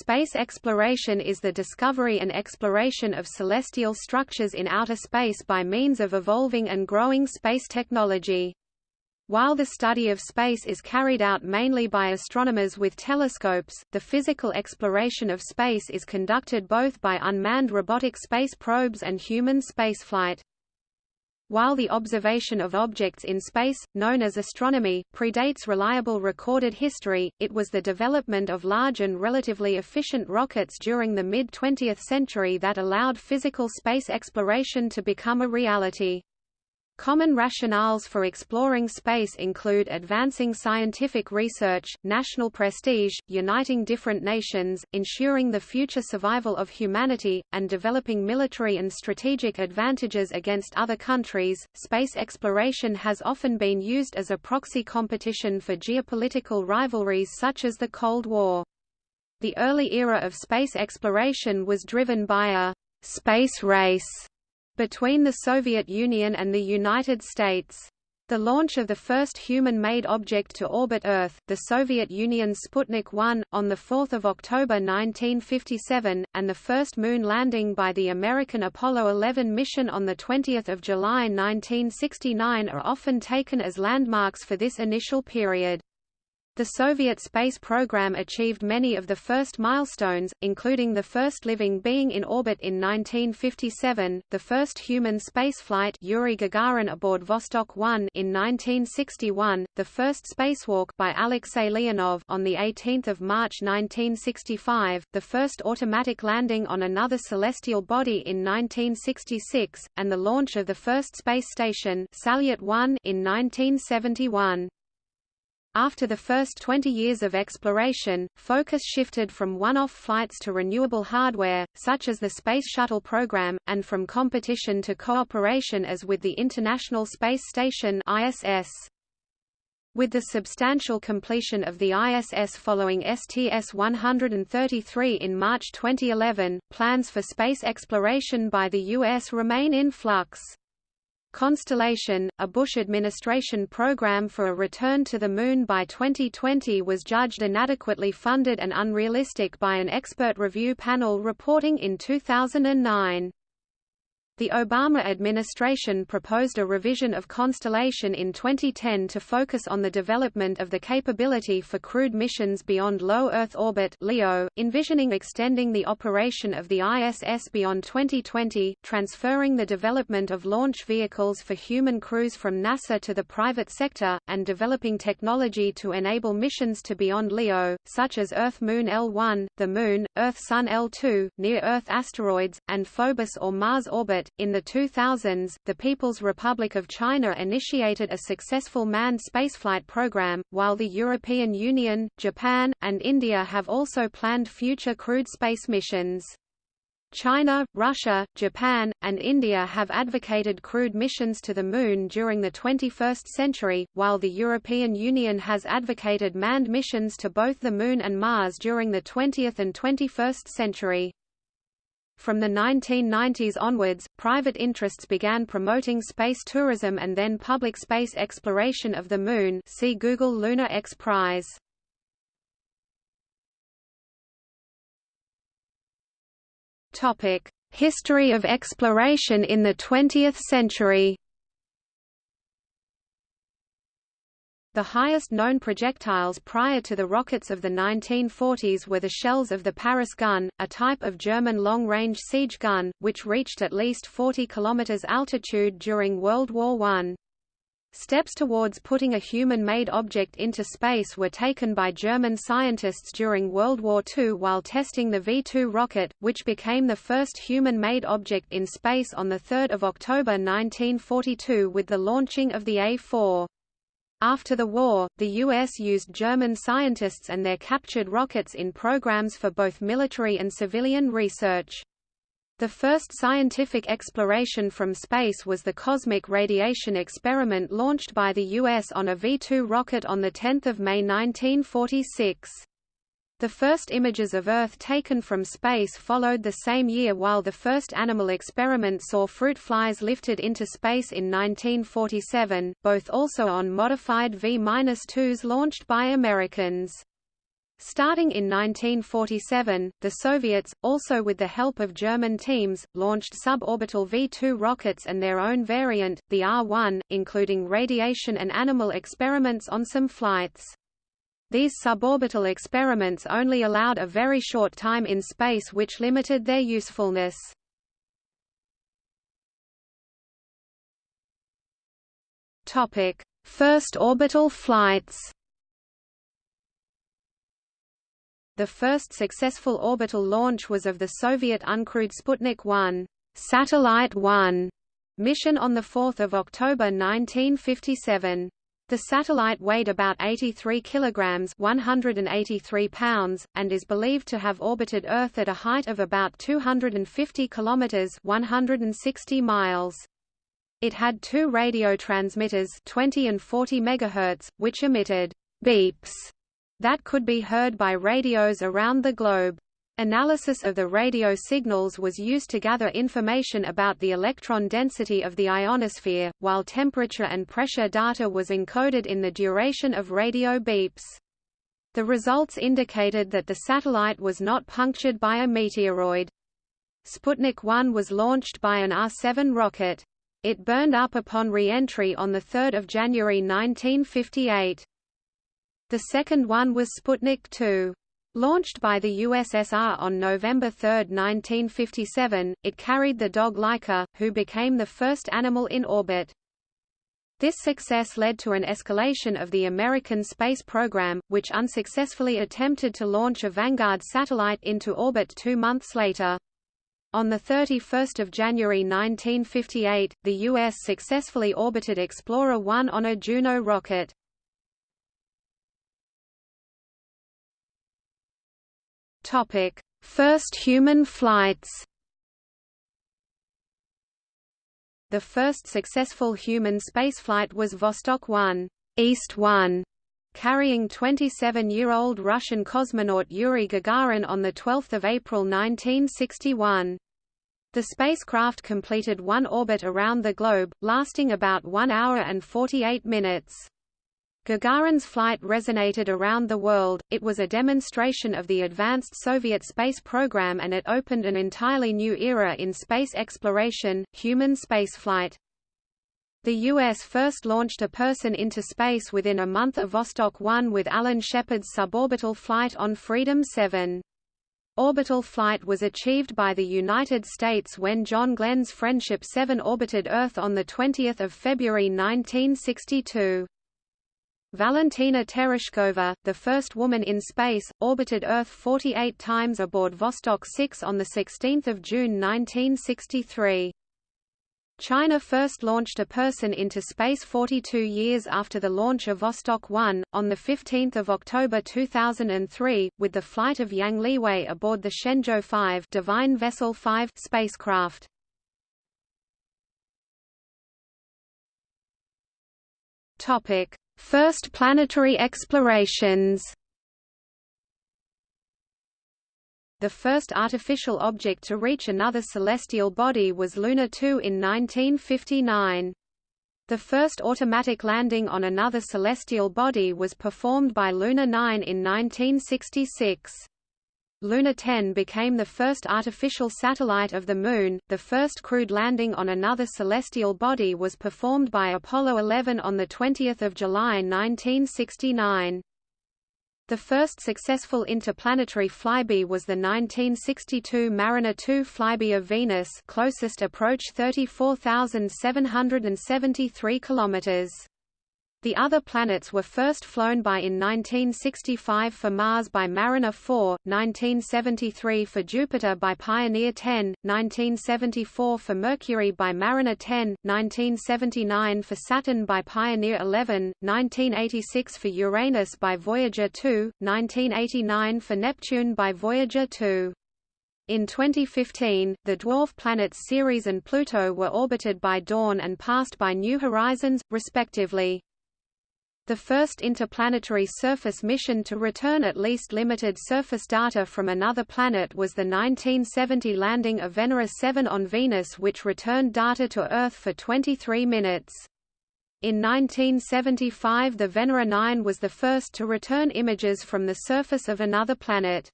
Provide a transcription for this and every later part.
Space exploration is the discovery and exploration of celestial structures in outer space by means of evolving and growing space technology. While the study of space is carried out mainly by astronomers with telescopes, the physical exploration of space is conducted both by unmanned robotic space probes and human spaceflight. While the observation of objects in space, known as astronomy, predates reliable recorded history, it was the development of large and relatively efficient rockets during the mid-20th century that allowed physical space exploration to become a reality. Common rationales for exploring space include advancing scientific research, national prestige, uniting different nations, ensuring the future survival of humanity, and developing military and strategic advantages against other countries. Space exploration has often been used as a proxy competition for geopolitical rivalries such as the Cold War. The early era of space exploration was driven by a space race between the Soviet Union and the United States. The launch of the first human-made object to orbit Earth, the Soviet Union's Sputnik 1, on 4 October 1957, and the first moon landing by the American Apollo 11 mission on 20 July 1969 are often taken as landmarks for this initial period. The Soviet space program achieved many of the first milestones, including the first living being in orbit in 1957, the first human spaceflight Yuri Gagarin aboard Vostok 1 in 1961, the first spacewalk by Alexei Leonov on the 18th of March 1965, the first automatic landing on another celestial body in 1966, and the launch of the first space station Salyut 1 in 1971. After the first 20 years of exploration, focus shifted from one-off flights to renewable hardware, such as the Space Shuttle program, and from competition to cooperation as with the International Space Station ISS. With the substantial completion of the ISS following STS-133 in March 2011, plans for space exploration by the U.S. remain in flux. Constellation, a Bush administration program for a return to the Moon by 2020 was judged inadequately funded and unrealistic by an expert review panel reporting in 2009. The Obama administration proposed a revision of Constellation in 2010 to focus on the development of the capability for crewed missions beyond low Earth orbit LEO, envisioning extending the operation of the ISS beyond 2020, transferring the development of launch vehicles for human crews from NASA to the private sector, and developing technology to enable missions to beyond LEO, such as Earth-Moon L1, the Moon, Earth-Sun L2, near-Earth asteroids, and Phobos or Mars orbit, in the 2000s, the People's Republic of China initiated a successful manned spaceflight program, while the European Union, Japan, and India have also planned future crewed space missions. China, Russia, Japan, and India have advocated crewed missions to the Moon during the 21st century, while the European Union has advocated manned missions to both the Moon and Mars during the 20th and 21st century. From the 1990s onwards, private interests began promoting space tourism and then public space exploration of the Moon see Google Lunar X Prize. History of exploration in the 20th century The highest known projectiles prior to the rockets of the 1940s were the shells of the Paris gun, a type of German long-range siege gun, which reached at least 40 km altitude during World War I. Steps towards putting a human-made object into space were taken by German scientists during World War II while testing the V-2 rocket, which became the first human-made object in space on 3 October 1942 with the launching of the A-4. After the war, the U.S. used German scientists and their captured rockets in programs for both military and civilian research. The first scientific exploration from space was the Cosmic Radiation Experiment launched by the U.S. on a V-2 rocket on 10 May 1946. The first images of Earth taken from space followed the same year while the first animal experiment saw fruit flies lifted into space in 1947, both also on modified V-2s launched by Americans. Starting in 1947, the Soviets, also with the help of German teams, launched suborbital V-2 rockets and their own variant, the R-1, including radiation and animal experiments on some flights. These suborbital experiments only allowed a very short time in space which limited their usefulness. First orbital flights The first successful orbital launch was of the Soviet uncrewed Sputnik 1 Satellite 1 mission on 4 October 1957. The satellite weighed about 83 kilograms 183 pounds, and is believed to have orbited Earth at a height of about 250 kilometers 160 miles. It had two radio transmitters 20 and 40 megahertz, which emitted beeps that could be heard by radios around the globe. Analysis of the radio signals was used to gather information about the electron density of the ionosphere, while temperature and pressure data was encoded in the duration of radio beeps. The results indicated that the satellite was not punctured by a meteoroid. Sputnik 1 was launched by an R-7 rocket. It burned up upon re-entry on 3 January 1958. The second one was Sputnik 2. Launched by the USSR on November 3, 1957, it carried the dog Laika, who became the first animal in orbit. This success led to an escalation of the American space program, which unsuccessfully attempted to launch a Vanguard satellite into orbit two months later. On 31 January 1958, the U.S. successfully orbited Explorer 1 on a Juno rocket. Topic: First human flights. The first successful human spaceflight was Vostok 1, East 1, carrying 27-year-old Russian cosmonaut Yuri Gagarin on 12 April 1961. The spacecraft completed one orbit around the globe, lasting about 1 hour and 48 minutes. Gagarin's flight resonated around the world, it was a demonstration of the advanced Soviet space program and it opened an entirely new era in space exploration, human spaceflight. The U.S. first launched a person into space within a month of Vostok 1 with Alan Shepard's suborbital flight on Freedom 7. Orbital flight was achieved by the United States when John Glenn's Friendship 7 orbited Earth on 20 February 1962. Valentina Tereshkova, the first woman in space, orbited Earth 48 times aboard Vostok 6 on 16 June 1963. China first launched a person into space 42 years after the launch of Vostok 1, on 15 October 2003, with the flight of Yang Liwei aboard the Shenzhou 5 Divine Vessel 5 spacecraft. Topic: First planetary explorations The first artificial object to reach another celestial body was Luna 2 in 1959. The first automatic landing on another celestial body was performed by Luna 9 in 1966. Luna 10 became the first artificial satellite of the Moon. The first crewed landing on another celestial body was performed by Apollo 11 on 20 July 1969. The first successful interplanetary flyby was the 1962 Mariner 2 flyby of Venus closest approach 34,773 kilometers. The other planets were first flown by in 1965 for Mars by Mariner 4, 1973 for Jupiter by Pioneer 10, 1974 for Mercury by Mariner 10, 1979 for Saturn by Pioneer 11, 1986 for Uranus by Voyager 2, 1989 for Neptune by Voyager 2. In 2015, the dwarf planets Ceres and Pluto were orbited by Dawn and passed by New Horizons, respectively. The first interplanetary surface mission to return at least limited surface data from another planet was the 1970 landing of Venera 7 on Venus which returned data to Earth for 23 minutes. In 1975 the Venera 9 was the first to return images from the surface of another planet.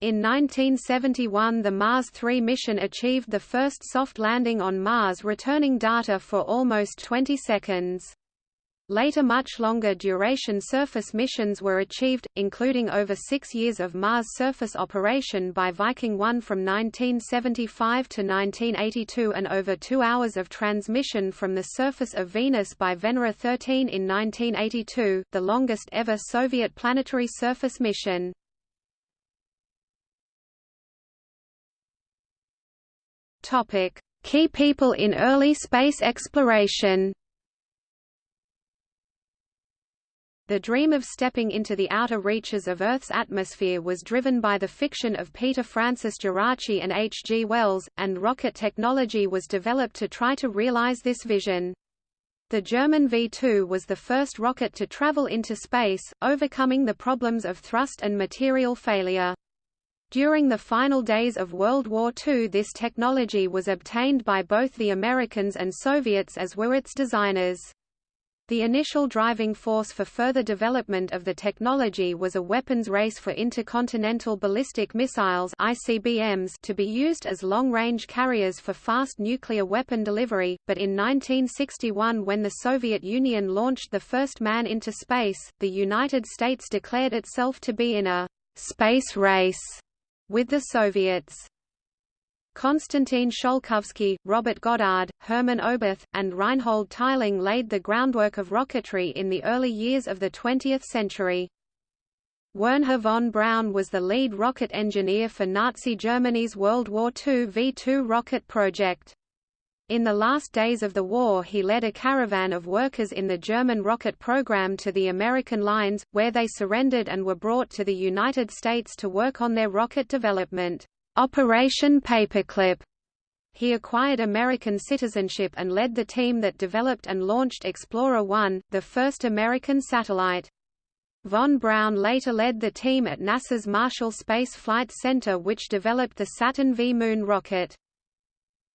In 1971 the Mars 3 mission achieved the first soft landing on Mars returning data for almost 20 seconds. Later much longer duration surface missions were achieved, including over six years of Mars surface operation by Viking 1 from 1975 to 1982 and over two hours of transmission from the surface of Venus by Venera 13 in 1982, the longest ever Soviet planetary surface mission. Key people in early space exploration The dream of stepping into the outer reaches of Earth's atmosphere was driven by the fiction of Peter Francis Geraci and H. G. Wells, and rocket technology was developed to try to realize this vision. The German V-2 was the first rocket to travel into space, overcoming the problems of thrust and material failure. During the final days of World War II this technology was obtained by both the Americans and Soviets as were its designers. The initial driving force for further development of the technology was a weapons race for intercontinental ballistic missiles ICBMs to be used as long-range carriers for fast nuclear weapon delivery, but in 1961 when the Soviet Union launched the first man into space, the United States declared itself to be in a «space race» with the Soviets. Konstantin Tsiolkovsky, Robert Goddard, Hermann Oberth, and Reinhold Tiling laid the groundwork of rocketry in the early years of the 20th century. Wernher von Braun was the lead rocket engineer for Nazi Germany's World War II V-2 rocket project. In the last days of the war he led a caravan of workers in the German rocket program to the American lines, where they surrendered and were brought to the United States to work on their rocket development. Operation Paperclip. He acquired American citizenship and led the team that developed and launched Explorer 1, the first American satellite. Von Braun later led the team at NASA's Marshall Space Flight Center which developed the Saturn V moon rocket.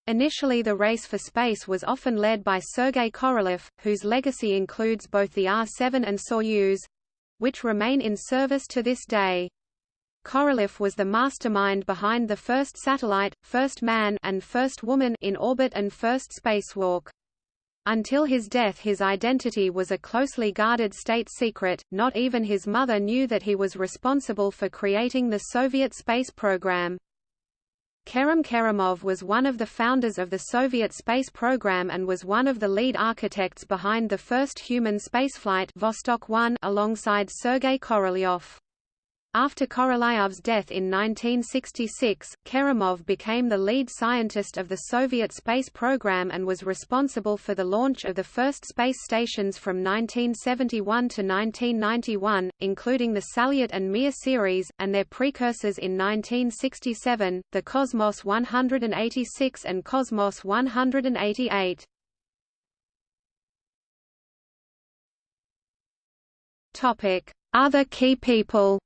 Initially the race for space was often led by Sergei Korolev, whose legacy includes both the R-7 and Soyuz—which remain in service to this day. Korolev was the mastermind behind the first satellite, first man and first woman in orbit and first spacewalk. Until his death his identity was a closely guarded state secret, not even his mother knew that he was responsible for creating the Soviet space program. Kerim Kerimov was one of the founders of the Soviet space program and was one of the lead architects behind the first human spaceflight Vostok 1 alongside Sergei Korolyov. After Korolyov's death in 1966, Kerimov became the lead scientist of the Soviet space program and was responsible for the launch of the first space stations from 1971 to 1991, including the Salyut and Mir series, and their precursors in 1967, the Cosmos 186 and Cosmos 188. Other key people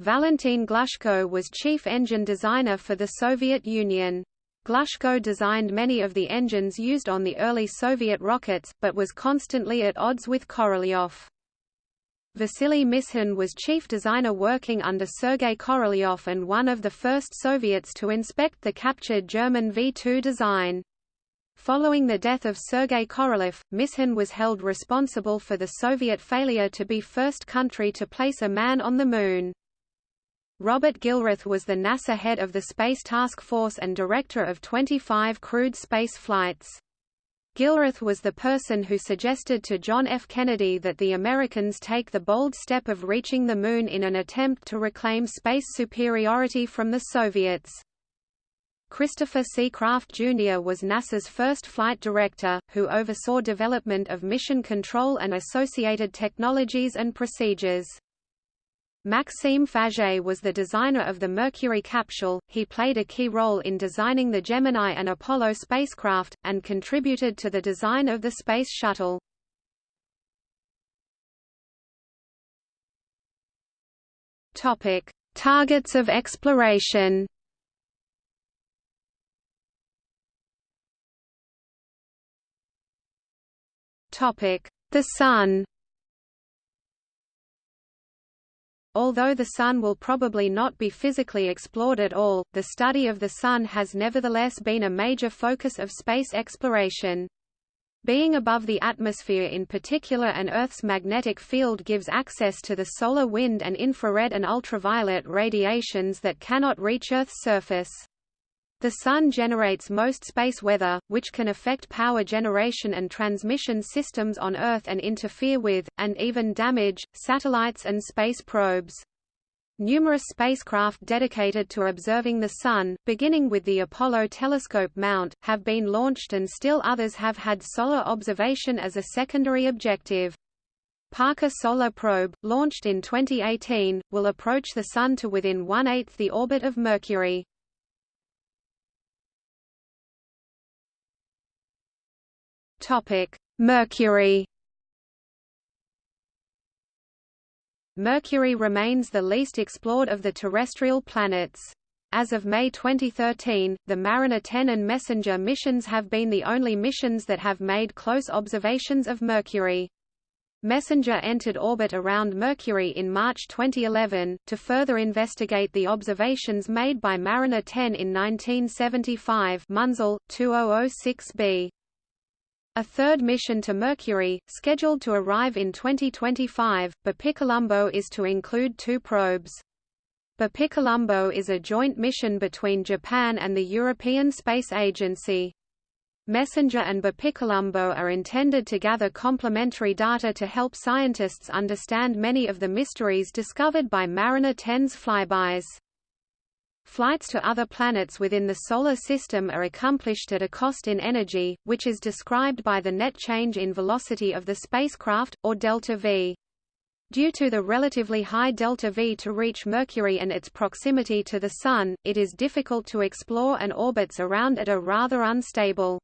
Valentin Glushko was chief engine designer for the Soviet Union. Glushko designed many of the engines used on the early Soviet rockets, but was constantly at odds with Korolyov. Vasily Mishin was chief designer working under Sergei Korolyov and one of the first Soviets to inspect the captured German V-2 design. Following the death of Sergei Korolev, Mishin was held responsible for the Soviet failure to be first country to place a man on the Moon. Robert Gilruth was the NASA head of the Space Task Force and director of 25 crewed space flights. Gilruth was the person who suggested to John F. Kennedy that the Americans take the bold step of reaching the Moon in an attempt to reclaim space superiority from the Soviets. Christopher C. Kraft Jr. was NASA's first flight director, who oversaw development of mission control and associated technologies and procedures. Maxime Faget was the designer of the Mercury capsule, he played a key role in designing the Gemini and Apollo spacecraft, and contributed to the design of the Space Shuttle. Targets of exploration. The Sun Although the Sun will probably not be physically explored at all, the study of the Sun has nevertheless been a major focus of space exploration. Being above the atmosphere in particular and Earth's magnetic field gives access to the solar wind and infrared and ultraviolet radiations that cannot reach Earth's surface. The Sun generates most space weather, which can affect power generation and transmission systems on Earth and interfere with, and even damage, satellites and space probes. Numerous spacecraft dedicated to observing the Sun, beginning with the Apollo telescope mount, have been launched and still others have had solar observation as a secondary objective. Parker Solar Probe, launched in 2018, will approach the Sun to within one-eighth the orbit of Mercury. Topic: Mercury. Mercury remains the least explored of the terrestrial planets. As of May 2013, the Mariner 10 and Messenger missions have been the only missions that have made close observations of Mercury. Messenger entered orbit around Mercury in March 2011, to further investigate the observations made by Mariner 10 in 1975 Munsell, 2006b. A third mission to Mercury, scheduled to arrive in 2025, BepiColombo is to include two probes. BepiColombo is a joint mission between Japan and the European Space Agency. Messenger and BepiColombo are intended to gather complementary data to help scientists understand many of the mysteries discovered by Mariner 10's flybys. Flights to other planets within the Solar System are accomplished at a cost in energy, which is described by the net change in velocity of the spacecraft, or delta v. Due to the relatively high delta V to reach Mercury and its proximity to the Sun, it is difficult to explore and orbits around it are rather unstable.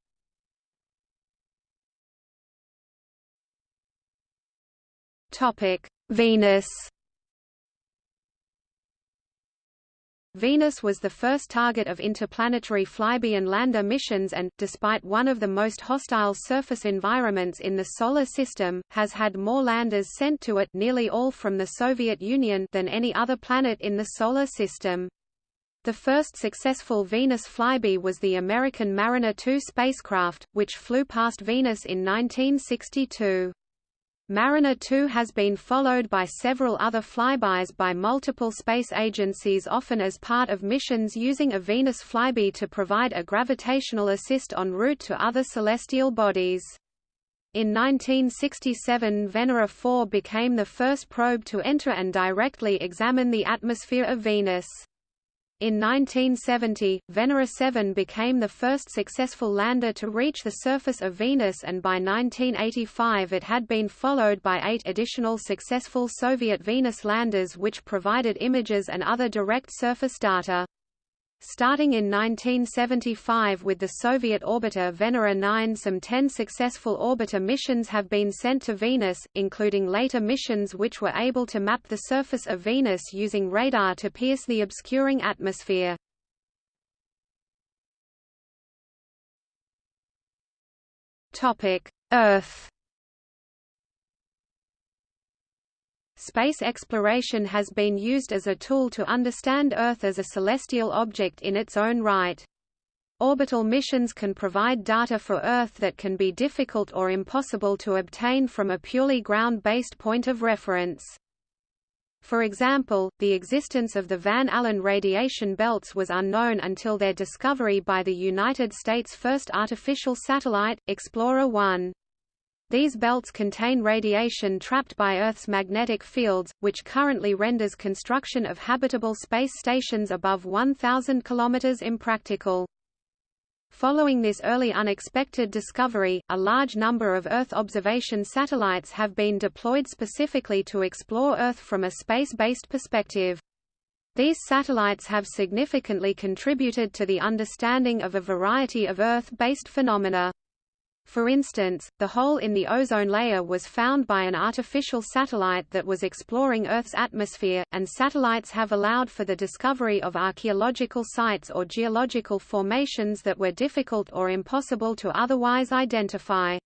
Venus Venus was the first target of interplanetary flyby and lander missions and, despite one of the most hostile surface environments in the Solar System, has had more landers sent to it nearly all from the Soviet Union than any other planet in the Solar System. The first successful Venus flyby was the American Mariner 2 spacecraft, which flew past Venus in 1962. Mariner 2 has been followed by several other flybys by multiple space agencies often as part of missions using a Venus flyby to provide a gravitational assist en route to other celestial bodies. In 1967 Venera 4 became the first probe to enter and directly examine the atmosphere of Venus. In 1970, Venera 7 became the first successful lander to reach the surface of Venus and by 1985 it had been followed by eight additional successful Soviet Venus landers which provided images and other direct surface data. Starting in 1975 with the Soviet orbiter Venera 9 some 10 successful orbiter missions have been sent to Venus, including later missions which were able to map the surface of Venus using radar to pierce the obscuring atmosphere. Earth Space exploration has been used as a tool to understand Earth as a celestial object in its own right. Orbital missions can provide data for Earth that can be difficult or impossible to obtain from a purely ground-based point of reference. For example, the existence of the Van Allen radiation belts was unknown until their discovery by the United States' first artificial satellite, Explorer 1. These belts contain radiation trapped by Earth's magnetic fields, which currently renders construction of habitable space stations above 1,000 km impractical. Following this early unexpected discovery, a large number of Earth observation satellites have been deployed specifically to explore Earth from a space-based perspective. These satellites have significantly contributed to the understanding of a variety of Earth-based phenomena. For instance, the hole in the ozone layer was found by an artificial satellite that was exploring Earth's atmosphere, and satellites have allowed for the discovery of archaeological sites or geological formations that were difficult or impossible to otherwise identify.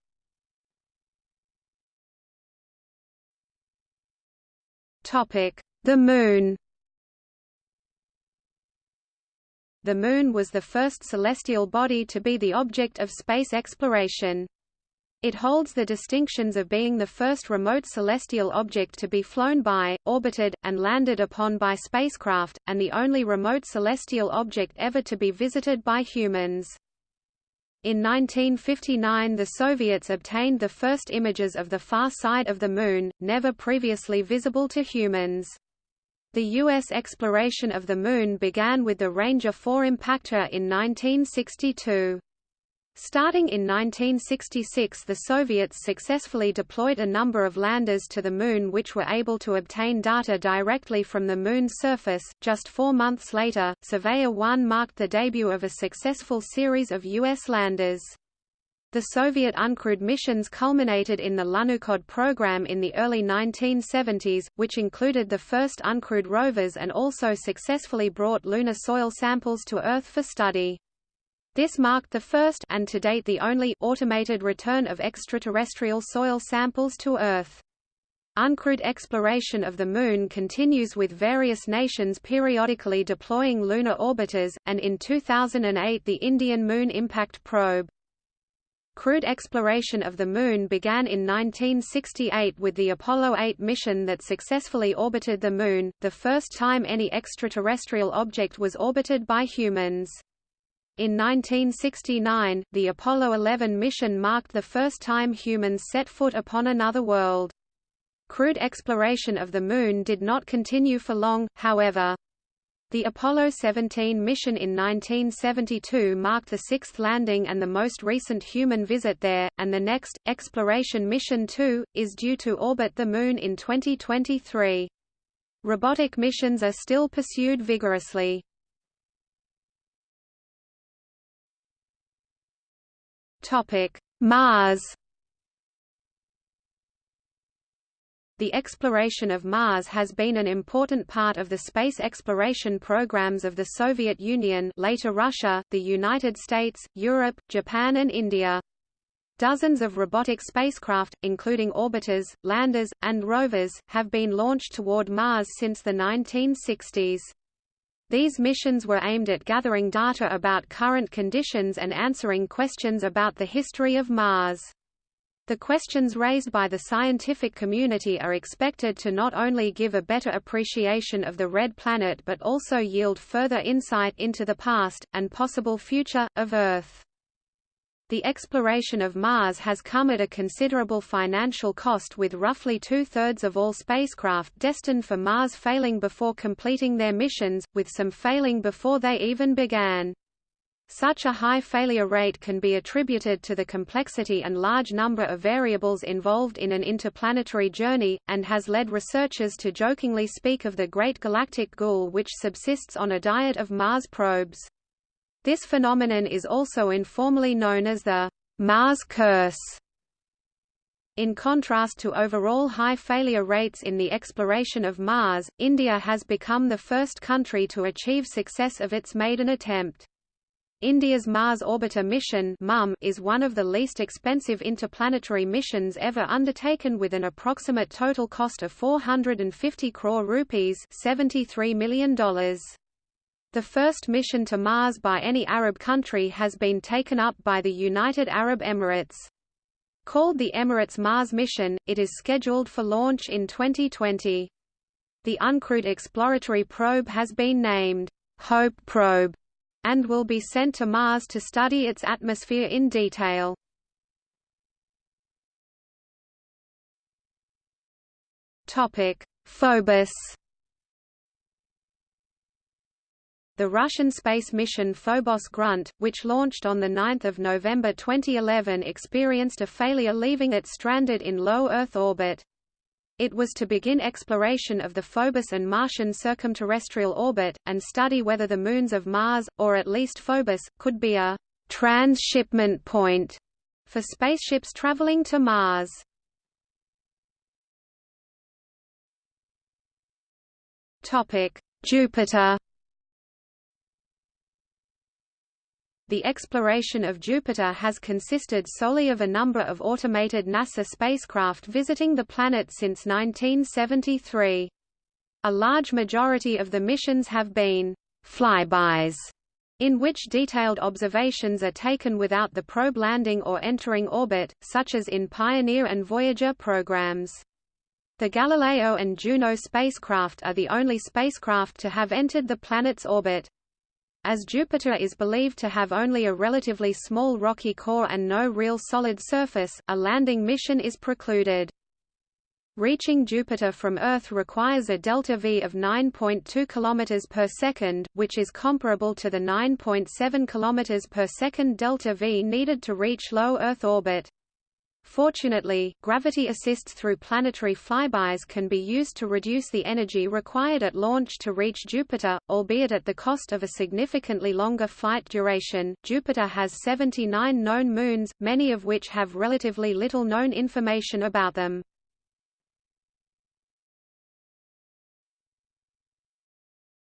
The Moon The Moon was the first celestial body to be the object of space exploration. It holds the distinctions of being the first remote celestial object to be flown by, orbited, and landed upon by spacecraft, and the only remote celestial object ever to be visited by humans. In 1959 the Soviets obtained the first images of the far side of the Moon, never previously visible to humans. The U.S. exploration of the Moon began with the Ranger 4 impactor in 1962. Starting in 1966 the Soviets successfully deployed a number of landers to the Moon which were able to obtain data directly from the Moon's surface. Just four months later, Surveyor 1 marked the debut of a successful series of U.S. landers. The Soviet uncrewed missions culminated in the Lunokhod program in the early 1970s, which included the first uncrewed rovers and also successfully brought lunar soil samples to Earth for study. This marked the first and to date the only automated return of extraterrestrial soil samples to Earth. Uncrewed exploration of the Moon continues with various nations periodically deploying lunar orbiters, and in 2008 the Indian Moon Impact Probe. Crewed exploration of the Moon began in 1968 with the Apollo 8 mission that successfully orbited the Moon, the first time any extraterrestrial object was orbited by humans. In 1969, the Apollo 11 mission marked the first time humans set foot upon another world. Crewed exploration of the Moon did not continue for long, however. The Apollo 17 mission in 1972 marked the sixth landing and the most recent human visit there, and the next, Exploration Mission 2, is due to orbit the Moon in 2023. Robotic missions are still pursued vigorously. Mars. The exploration of Mars has been an important part of the space exploration programs of the Soviet Union later Russia, the United States, Europe, Japan and India. Dozens of robotic spacecraft, including orbiters, landers, and rovers, have been launched toward Mars since the 1960s. These missions were aimed at gathering data about current conditions and answering questions about the history of Mars. The questions raised by the scientific community are expected to not only give a better appreciation of the Red Planet but also yield further insight into the past, and possible future, of Earth. The exploration of Mars has come at a considerable financial cost with roughly two-thirds of all spacecraft destined for Mars failing before completing their missions, with some failing before they even began. Such a high failure rate can be attributed to the complexity and large number of variables involved in an interplanetary journey, and has led researchers to jokingly speak of the Great Galactic Ghoul which subsists on a diet of Mars probes. This phenomenon is also informally known as the Mars curse. In contrast to overall high failure rates in the exploration of Mars, India has become the first country to achieve success of its maiden attempt. India's Mars Orbiter mission is one of the least expensive interplanetary missions ever undertaken with an approximate total cost of 450 crore rupees $73 million. The first mission to Mars by any Arab country has been taken up by the United Arab Emirates. Called the Emirates Mars mission, it is scheduled for launch in 2020. The uncrewed exploratory probe has been named Hope Probe and will be sent to Mars to study its atmosphere in detail. Topic: Phobos The Russian space mission Phobos Grunt, which launched on 9 November 2011 experienced a failure leaving it stranded in low Earth orbit. It was to begin exploration of the Phobos and Martian circumterrestrial orbit, and study whether the moons of Mars, or at least Phobos, could be a transshipment point for spaceships traveling to Mars. Jupiter The exploration of Jupiter has consisted solely of a number of automated NASA spacecraft visiting the planet since 1973. A large majority of the missions have been flybys, in which detailed observations are taken without the probe landing or entering orbit, such as in Pioneer and Voyager programs. The Galileo and Juno spacecraft are the only spacecraft to have entered the planet's orbit. As Jupiter is believed to have only a relatively small rocky core and no real solid surface, a landing mission is precluded. Reaching Jupiter from Earth requires a delta V of 9.2 km per second, which is comparable to the 9.7 km per second delta V needed to reach low Earth orbit. Fortunately, gravity assists through planetary flybys can be used to reduce the energy required at launch to reach Jupiter, albeit at the cost of a significantly longer flight duration. Jupiter has 79 known moons, many of which have relatively little known information about them.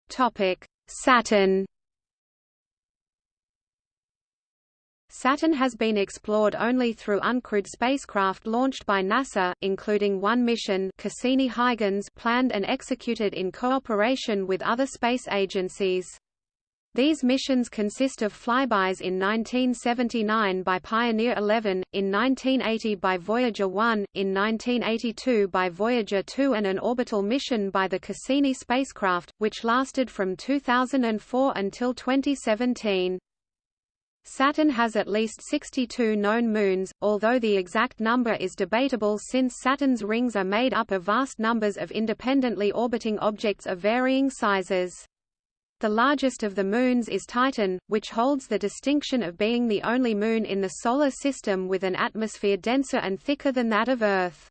Topic: Saturn. Saturn has been explored only through uncrewed spacecraft launched by NASA, including one mission Cassini-Huygens planned and executed in cooperation with other space agencies. These missions consist of flybys in 1979 by Pioneer 11, in 1980 by Voyager 1, in 1982 by Voyager 2 and an orbital mission by the Cassini spacecraft, which lasted from 2004 until 2017. Saturn has at least 62 known moons, although the exact number is debatable since Saturn's rings are made up of vast numbers of independently orbiting objects of varying sizes. The largest of the moons is Titan, which holds the distinction of being the only moon in the Solar System with an atmosphere denser and thicker than that of Earth.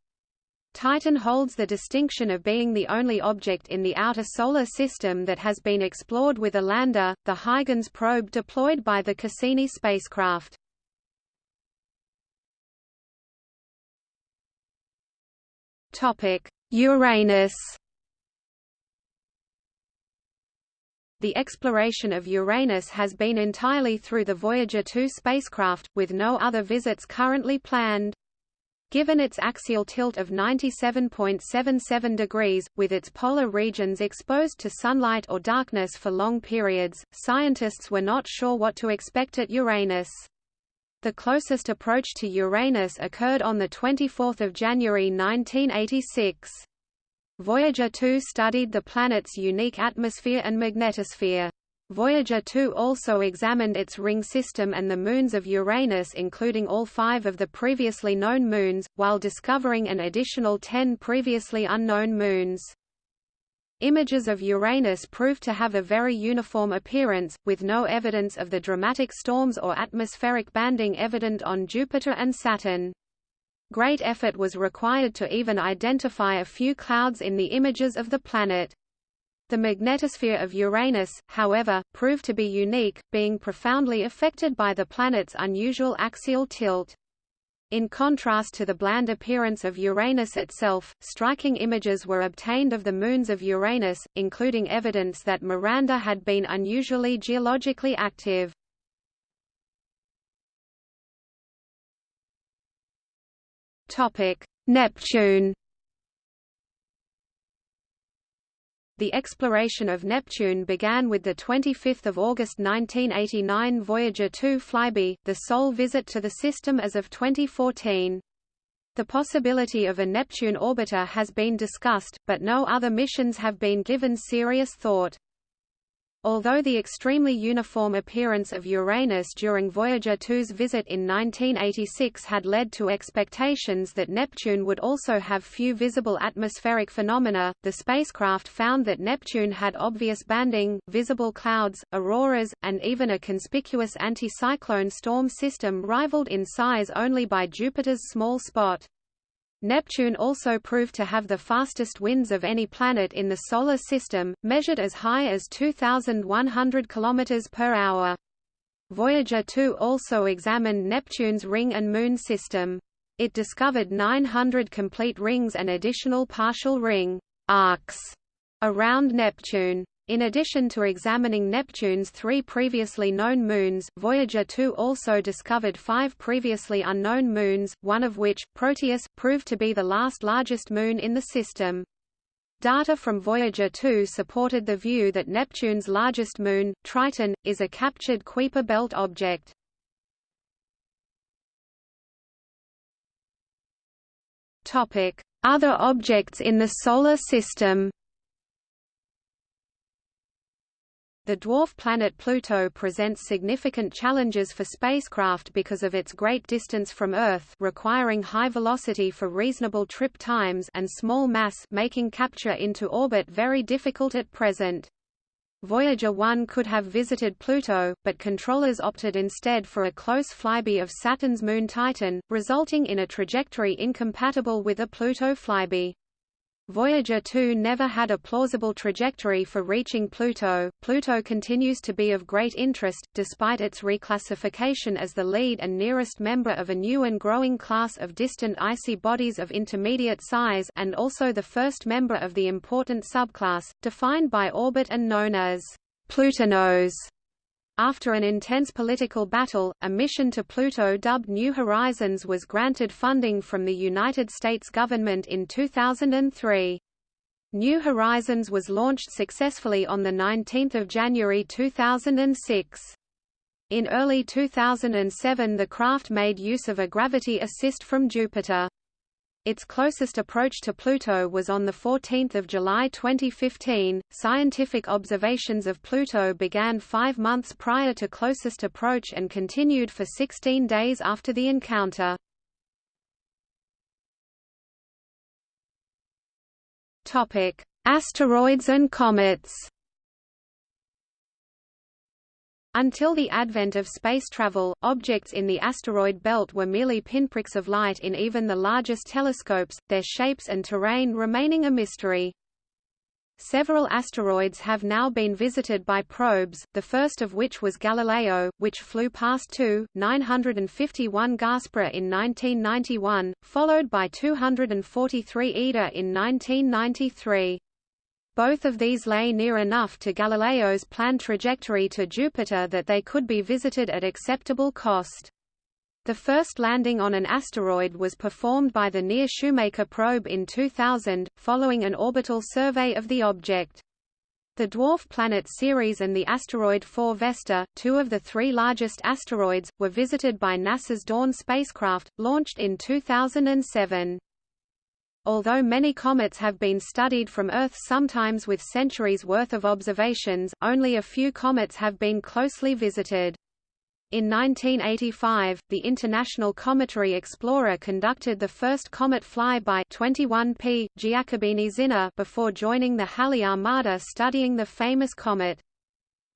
Titan holds the distinction of being the only object in the outer Solar System that has been explored with a lander, the Huygens probe deployed by the Cassini spacecraft. Uranus The exploration of Uranus has been entirely through the Voyager 2 spacecraft, with no other visits currently planned. Given its axial tilt of 97.77 degrees, with its polar regions exposed to sunlight or darkness for long periods, scientists were not sure what to expect at Uranus. The closest approach to Uranus occurred on 24 January 1986. Voyager 2 studied the planet's unique atmosphere and magnetosphere. Voyager 2 also examined its ring system and the moons of Uranus including all five of the previously known moons, while discovering an additional ten previously unknown moons. Images of Uranus proved to have a very uniform appearance, with no evidence of the dramatic storms or atmospheric banding evident on Jupiter and Saturn. Great effort was required to even identify a few clouds in the images of the planet. The magnetosphere of Uranus, however, proved to be unique, being profoundly affected by the planet's unusual axial tilt. In contrast to the bland appearance of Uranus itself, striking images were obtained of the moons of Uranus, including evidence that Miranda had been unusually geologically active. Neptune. The exploration of Neptune began with the 25th of August 1989 Voyager 2 flyby, the sole visit to the system as of 2014. The possibility of a Neptune orbiter has been discussed, but no other missions have been given serious thought. Although the extremely uniform appearance of Uranus during Voyager 2's visit in 1986 had led to expectations that Neptune would also have few visible atmospheric phenomena, the spacecraft found that Neptune had obvious banding, visible clouds, auroras, and even a conspicuous anticyclone storm system rivaled in size only by Jupiter's small spot. Neptune also proved to have the fastest winds of any planet in the Solar System, measured as high as 2,100 km per hour. Voyager 2 also examined Neptune's ring and moon system. It discovered 900 complete rings and additional partial ring arcs around Neptune. In addition to examining Neptune's three previously known moons, Voyager 2 also discovered five previously unknown moons, one of which, Proteus, proved to be the last largest moon in the system. Data from Voyager 2 supported the view that Neptune's largest moon, Triton, is a captured Kuiper belt object. Other objects in the solar system. The dwarf planet Pluto presents significant challenges for spacecraft because of its great distance from Earth requiring high velocity for reasonable trip times and small mass making capture into orbit very difficult at present. Voyager 1 could have visited Pluto, but controllers opted instead for a close flyby of Saturn's moon Titan, resulting in a trajectory incompatible with a Pluto flyby. Voyager 2 never had a plausible trajectory for reaching Pluto. Pluto continues to be of great interest, despite its reclassification as the lead and nearest member of a new and growing class of distant icy bodies of intermediate size and also the first member of the important subclass, defined by orbit and known as Plutinos. After an intense political battle, a mission to Pluto dubbed New Horizons was granted funding from the United States government in 2003. New Horizons was launched successfully on 19 January 2006. In early 2007 the craft made use of a gravity assist from Jupiter. Its closest approach to Pluto was on 14 July 2015. Scientific observations of Pluto began five months prior to closest approach and continued for 16 days after the encounter. Topic: Asteroids and comets. Until the advent of space travel, objects in the asteroid belt were merely pinpricks of light in even the largest telescopes, their shapes and terrain remaining a mystery. Several asteroids have now been visited by probes, the first of which was Galileo, which flew past 2, 951 Gaspra in 1991, followed by 243 Ida in 1993. Both of these lay near enough to Galileo's planned trajectory to Jupiter that they could be visited at acceptable cost. The first landing on an asteroid was performed by the NEAR-Shoemaker probe in 2000, following an orbital survey of the object. The dwarf planet Ceres and the asteroid 4 Vesta, two of the three largest asteroids, were visited by NASA's Dawn spacecraft, launched in 2007. Although many comets have been studied from Earth sometimes with centuries worth of observations, only a few comets have been closely visited. In 1985, the International Cometary Explorer conducted the first comet flyby 21P Giacobini-Zinner before joining the Halley Armada studying the famous comet.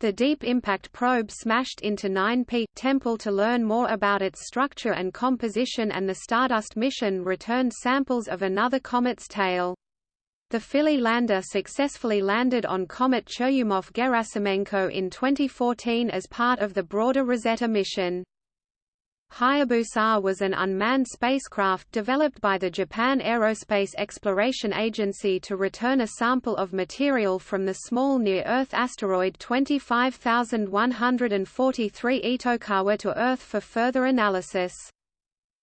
The Deep Impact probe smashed into 9P Tempel to learn more about its structure and composition and the Stardust mission returned samples of another comet's tail. The Philae lander successfully landed on comet Churyumov-Gerasimenko in 2014 as part of the broader Rosetta mission. Hayabusa was an unmanned spacecraft developed by the Japan Aerospace Exploration Agency to return a sample of material from the small near-Earth asteroid 25143 Itokawa to Earth for further analysis.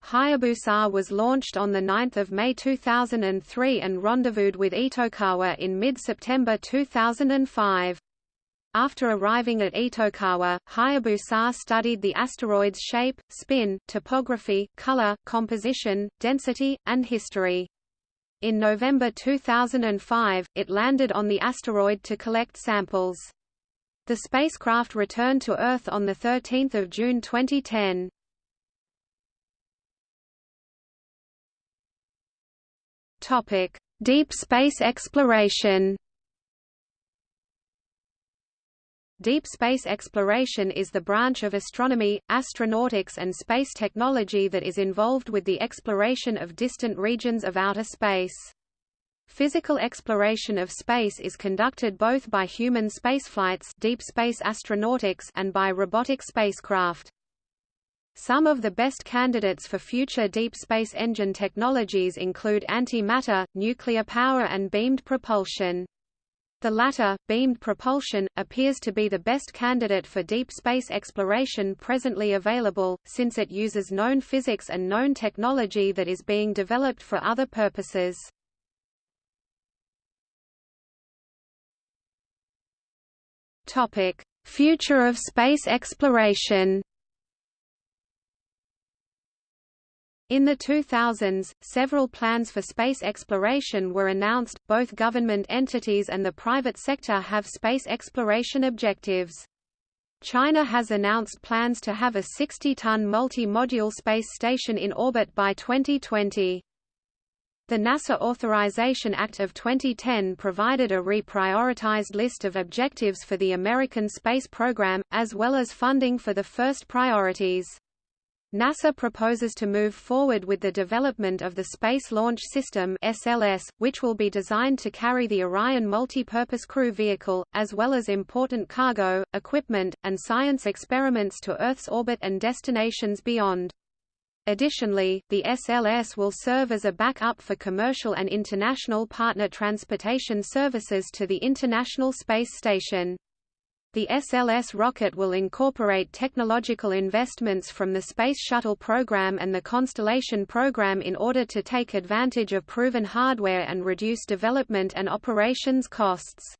Hayabusa was launched on 9 May 2003 and rendezvoused with Itokawa in mid-September 2005. After arriving at Itokawa, Hayabusa studied the asteroid's shape, spin, topography, color, composition, density, and history. In November 2005, it landed on the asteroid to collect samples. The spacecraft returned to Earth on 13 June 2010. Deep space exploration Deep space exploration is the branch of astronomy, astronautics and space technology that is involved with the exploration of distant regions of outer space. Physical exploration of space is conducted both by human spaceflights deep space astronautics and by robotic spacecraft. Some of the best candidates for future deep space engine technologies include antimatter, nuclear power and beamed propulsion. The latter, beamed propulsion, appears to be the best candidate for deep space exploration presently available, since it uses known physics and known technology that is being developed for other purposes. Future of space exploration In the 2000s, several plans for space exploration were announced. Both government entities and the private sector have space exploration objectives. China has announced plans to have a 60-ton multi-module space station in orbit by 2020. The NASA Authorization Act of 2010 provided a reprioritized list of objectives for the American space program, as well as funding for the first priorities. NASA proposes to move forward with the development of the Space Launch System SLS, which will be designed to carry the Orion Multi-Purpose Crew Vehicle, as well as important cargo, equipment, and science experiments to Earth's orbit and destinations beyond. Additionally, the SLS will serve as a backup for commercial and international partner transportation services to the International Space Station. The SLS rocket will incorporate technological investments from the Space Shuttle program and the Constellation program in order to take advantage of proven hardware and reduce development and operations costs.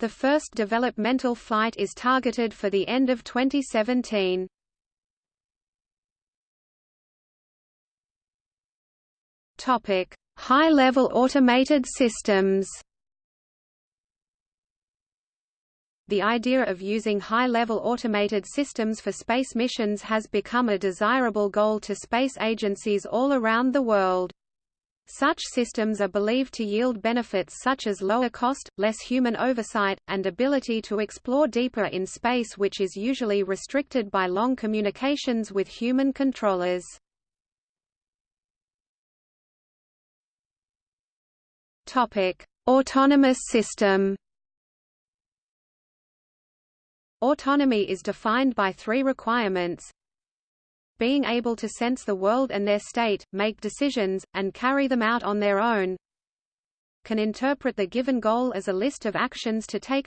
The first developmental flight is targeted for the end of 2017. Topic: High-level automated systems. The idea of using high-level automated systems for space missions has become a desirable goal to space agencies all around the world. Such systems are believed to yield benefits such as lower cost, less human oversight, and ability to explore deeper in space which is usually restricted by long communications with human controllers. Autonomous system. Autonomy is defined by three requirements. Being able to sense the world and their state, make decisions, and carry them out on their own. Can interpret the given goal as a list of actions to take.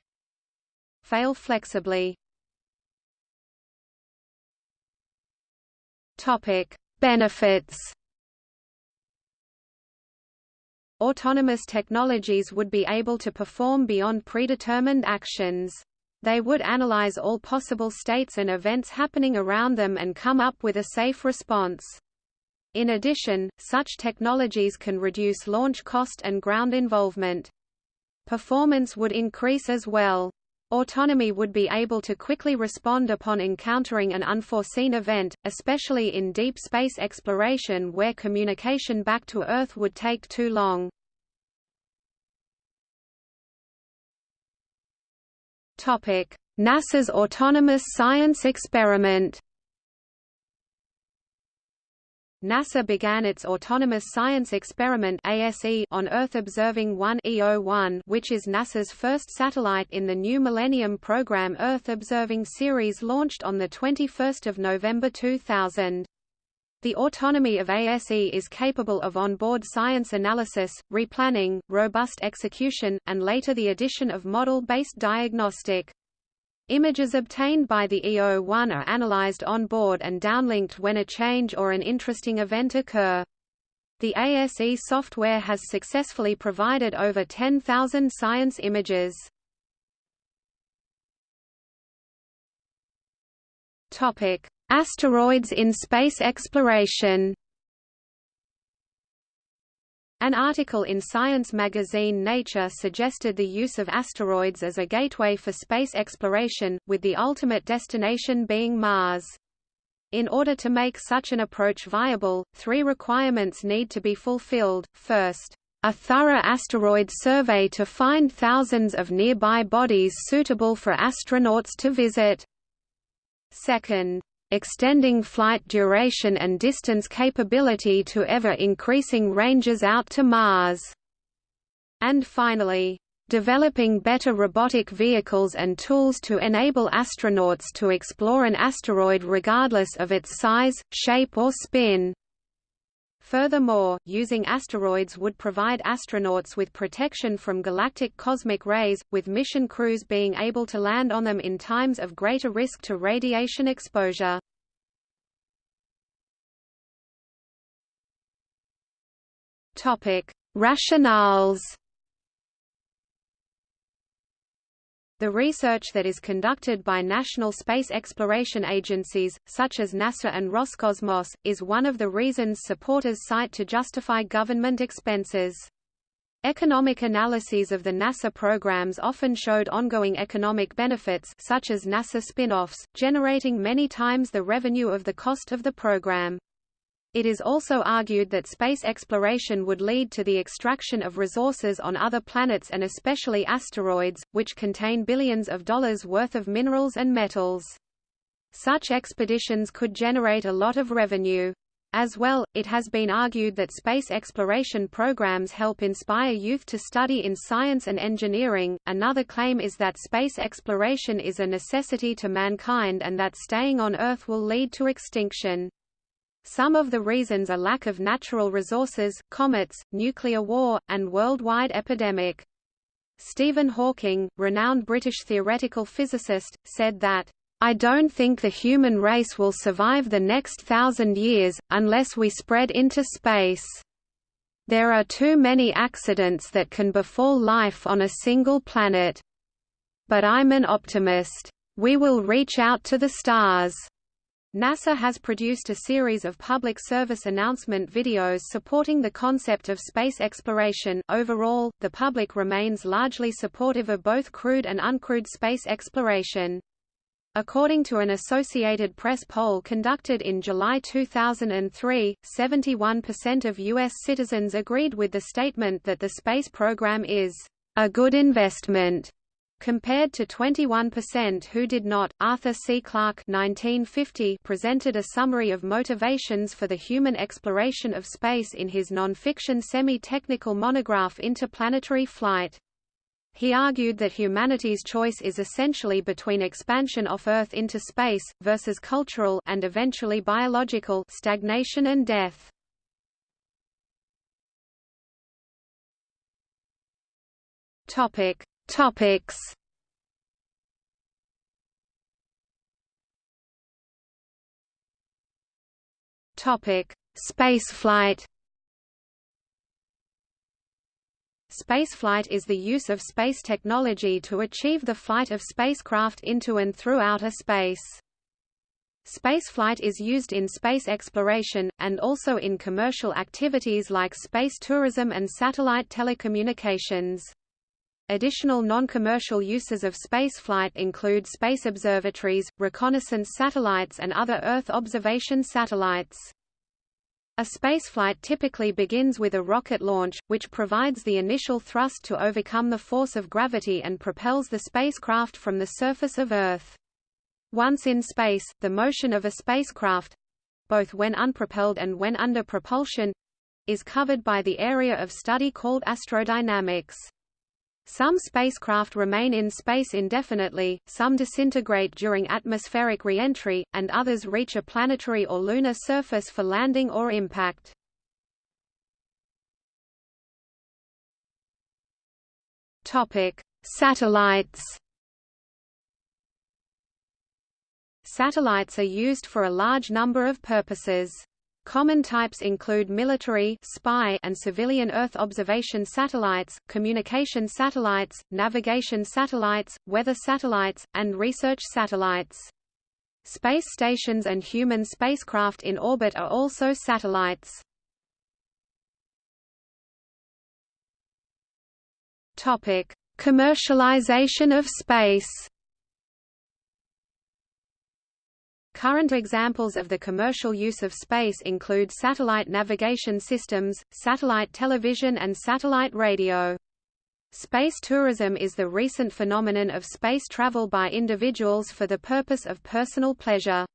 Fail flexibly. Topic: Benefits. Autonomous technologies would be able to perform beyond predetermined actions. They would analyze all possible states and events happening around them and come up with a safe response. In addition, such technologies can reduce launch cost and ground involvement. Performance would increase as well. Autonomy would be able to quickly respond upon encountering an unforeseen event, especially in deep space exploration where communication back to Earth would take too long. NASA's Autonomous Science Experiment NASA began its Autonomous Science Experiment ASE on Earth Observing 1 EO1 which is NASA's first satellite in the new Millennium Program Earth Observing series launched on 21 November 2000. The autonomy of ASE is capable of onboard science analysis, replanning, robust execution, and later the addition of model-based diagnostic. Images obtained by the EO1 are analyzed on board and downlinked when a change or an interesting event occur. The ASE software has successfully provided over 10,000 science images. Topic: Asteroids in space exploration. An article in science magazine Nature suggested the use of asteroids as a gateway for space exploration, with the ultimate destination being Mars. In order to make such an approach viable, three requirements need to be fulfilled. First, a thorough asteroid survey to find thousands of nearby bodies suitable for astronauts to visit. Second, extending flight duration and distance capability to ever-increasing ranges out to Mars. And finally, developing better robotic vehicles and tools to enable astronauts to explore an asteroid regardless of its size, shape or spin. Furthermore, using asteroids would provide astronauts with protection from galactic cosmic rays, with mission crews being able to land on them in times of greater risk to radiation exposure. Rationales. The research that is conducted by national space exploration agencies, such as NASA and Roscosmos, is one of the reasons supporters cite to justify government expenses. Economic analyses of the NASA programs often showed ongoing economic benefits such as NASA spin-offs, generating many times the revenue of the cost of the program. It is also argued that space exploration would lead to the extraction of resources on other planets and especially asteroids, which contain billions of dollars worth of minerals and metals. Such expeditions could generate a lot of revenue. As well, it has been argued that space exploration programs help inspire youth to study in science and engineering. Another claim is that space exploration is a necessity to mankind and that staying on Earth will lead to extinction. Some of the reasons are lack of natural resources, comets, nuclear war, and worldwide epidemic. Stephen Hawking, renowned British theoretical physicist, said that, I don't think the human race will survive the next thousand years, unless we spread into space. There are too many accidents that can befall life on a single planet. But I'm an optimist. We will reach out to the stars. NASA has produced a series of public service announcement videos supporting the concept of space exploration. Overall, the public remains largely supportive of both crewed and uncrewed space exploration. According to an Associated Press poll conducted in July 2003, 71% of U.S. citizens agreed with the statement that the space program is a good investment compared to 21% who did not. Arthur C. Clarke 1950 presented a summary of motivations for the human exploration of space in his non-fiction semi-technical monograph Interplanetary Flight. He argued that humanity's choice is essentially between expansion off Earth into space, versus cultural and eventually biological stagnation and death. Topic: Topics Topic: Spaceflight. Spaceflight is the use of space technology to achieve the flight of spacecraft into and through outer space. Spaceflight is used in space exploration, and also in commercial activities like space tourism and satellite telecommunications. Additional non-commercial uses of spaceflight include space observatories, reconnaissance satellites and other Earth observation satellites. A spaceflight typically begins with a rocket launch, which provides the initial thrust to overcome the force of gravity and propels the spacecraft from the surface of Earth. Once in space, the motion of a spacecraft—both when unpropelled and when under propulsion—is covered by the area of study called astrodynamics. Some spacecraft remain in space indefinitely, some disintegrate during atmospheric re-entry, and others reach a planetary or lunar surface for landing or impact. Topic: Satellites. Satellites are used for a large number of purposes. Common types include military spy and civilian Earth observation satellites, communication satellites, navigation satellites, weather satellites, and research satellites. Space stations and human spacecraft in orbit are also satellites. Topic: Commercialization of space. Current examples of the commercial use of space include satellite navigation systems, satellite television and satellite radio. Space tourism is the recent phenomenon of space travel by individuals for the purpose of personal pleasure.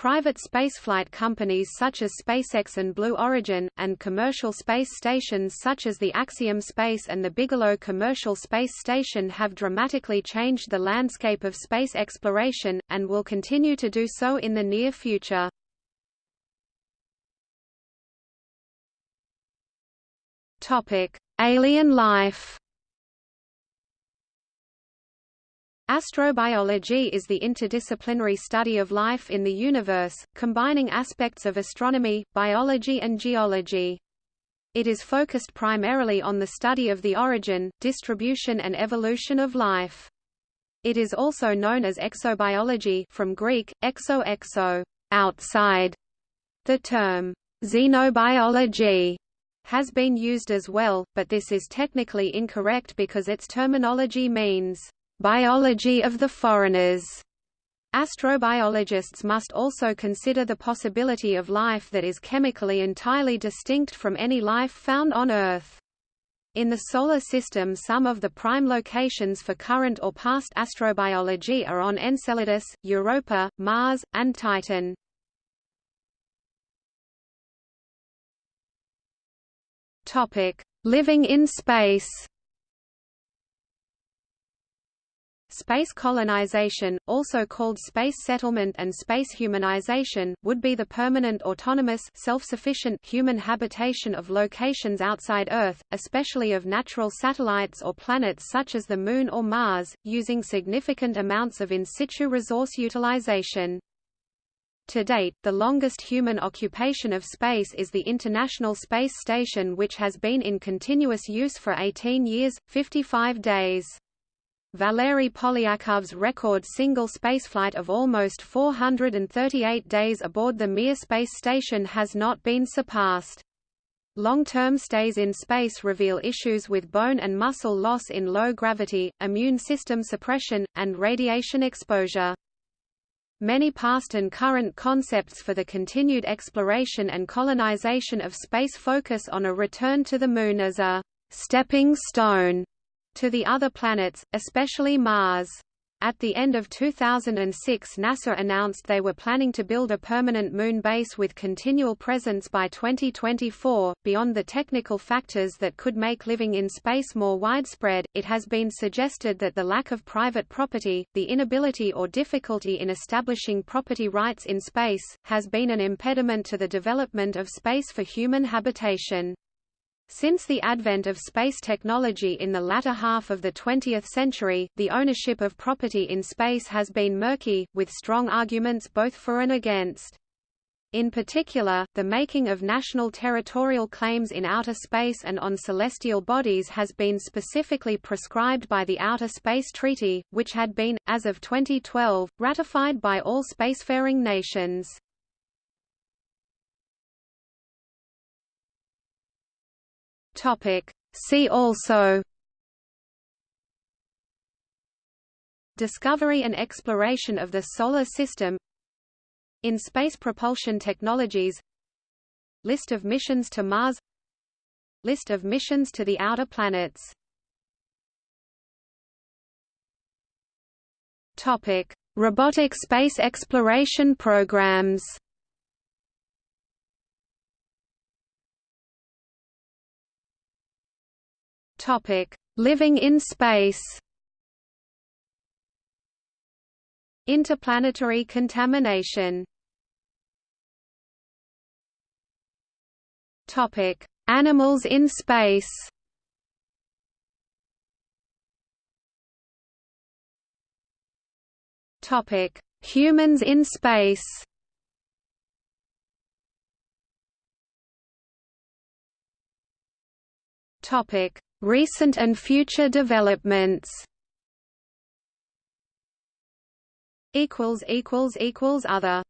Private spaceflight companies such as SpaceX and Blue Origin, and commercial space stations such as the Axiom Space and the Bigelow Commercial Space Station have dramatically changed the landscape of space exploration, and will continue to do so in the near future. Alien life Astrobiology is the interdisciplinary study of life in the universe, combining aspects of astronomy, biology and geology. It is focused primarily on the study of the origin, distribution and evolution of life. It is also known as exobiology from Greek, exo exo, outside. The term, xenobiology, has been used as well, but this is technically incorrect because its terminology means, biology of the foreigners. Astrobiologists must also consider the possibility of life that is chemically entirely distinct from any life found on Earth. In the Solar System some of the prime locations for current or past astrobiology are on Enceladus, Europa, Mars, and Titan. Living in space Space colonization, also called space settlement and space humanization, would be the permanent autonomous self-sufficient human habitation of locations outside Earth, especially of natural satellites or planets such as the Moon or Mars, using significant amounts of in situ resource utilization. To date, the longest human occupation of space is the International Space Station which has been in continuous use for 18 years, 55 days. Valery Polyakov's record single spaceflight of almost 438 days aboard the Mir space station has not been surpassed. Long-term stays in space reveal issues with bone and muscle loss in low gravity, immune system suppression, and radiation exposure. Many past and current concepts for the continued exploration and colonization of space focus on a return to the Moon as a «stepping stone» to the other planets, especially Mars. At the end of 2006 NASA announced they were planning to build a permanent moon base with continual presence by 2024. Beyond the technical factors that could make living in space more widespread, it has been suggested that the lack of private property, the inability or difficulty in establishing property rights in space, has been an impediment to the development of space for human habitation. Since the advent of space technology in the latter half of the 20th century, the ownership of property in space has been murky, with strong arguments both for and against. In particular, the making of national territorial claims in outer space and on celestial bodies has been specifically prescribed by the Outer Space Treaty, which had been, as of 2012, ratified by all spacefaring nations. Topic. See also Discovery and exploration of the Solar System In space propulsion technologies List of missions to Mars List of missions to the outer planets Topic: Robotic space exploration programs. Topic: Living in space. Interplanetary contamination. Topic: Animals in space. Topic: Humans in space. Topic: Recent and future developments. Other